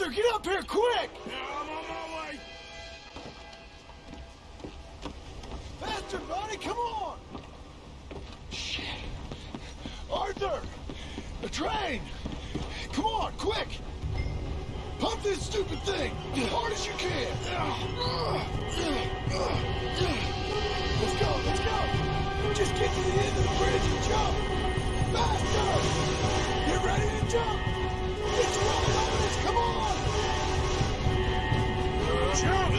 Arthur, get up here, quick! Yeah, I'm on my way. Faster, buddy, come on! Shit. Arthur! The train! Come on, quick! Pump this stupid thing! As hard as you can! Let's go, let's go! Just get to the end of the bridge and jump! Faster! Get ready to jump! Oh,